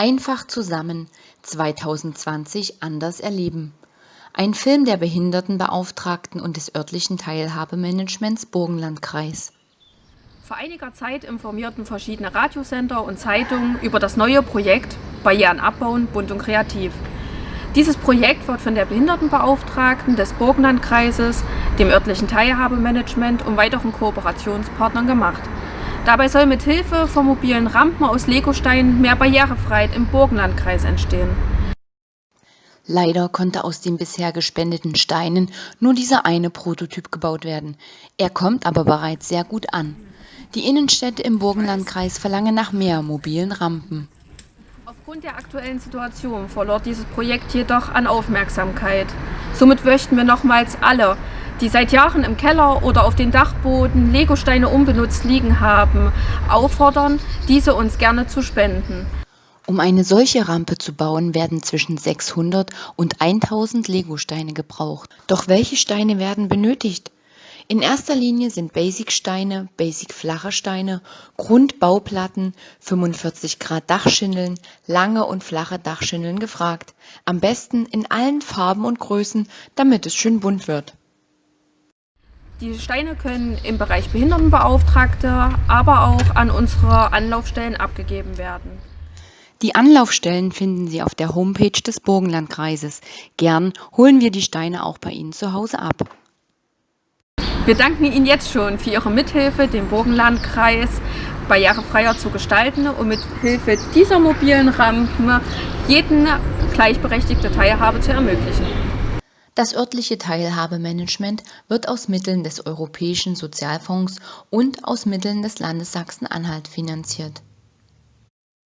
Einfach zusammen 2020 anders erleben. Ein Film der Behindertenbeauftragten und des örtlichen Teilhabemanagements Burgenlandkreis. Vor einiger Zeit informierten verschiedene Radiosender und Zeitungen über das neue Projekt Barrieren abbauen, bunt und kreativ. Dieses Projekt wird von der Behindertenbeauftragten des Burgenlandkreises, dem örtlichen Teilhabemanagement und weiteren Kooperationspartnern gemacht. Dabei soll mit Hilfe von mobilen Rampen aus Legosteinen mehr Barrierefreiheit im Burgenlandkreis entstehen. Leider konnte aus den bisher gespendeten Steinen nur dieser eine Prototyp gebaut werden. Er kommt aber bereits sehr gut an. Die Innenstädte im Burgenlandkreis verlangen nach mehr mobilen Rampen. Aufgrund der aktuellen Situation verlor dieses Projekt jedoch an Aufmerksamkeit. Somit möchten wir nochmals alle die seit Jahren im Keller oder auf den Dachboden Legosteine unbenutzt liegen haben, auffordern, diese uns gerne zu spenden. Um eine solche Rampe zu bauen, werden zwischen 600 und 1000 Legosteine gebraucht. Doch welche Steine werden benötigt? In erster Linie sind Basic-Steine, Basic-flache Steine, Grundbauplatten, 45 Grad Dachschindeln, lange und flache Dachschindeln gefragt. Am besten in allen Farben und Größen, damit es schön bunt wird. Die Steine können im Bereich Behindertenbeauftragte, aber auch an unsere Anlaufstellen abgegeben werden. Die Anlaufstellen finden Sie auf der Homepage des Burgenlandkreises. Gern holen wir die Steine auch bei Ihnen zu Hause ab. Wir danken Ihnen jetzt schon für Ihre Mithilfe, den Burgenlandkreis barrierefreier zu gestalten und mit Hilfe dieser mobilen Rampen jeden gleichberechtigte Teilhabe zu ermöglichen. Das örtliche Teilhabemanagement wird aus Mitteln des Europäischen Sozialfonds und aus Mitteln des Landes Sachsen-Anhalt finanziert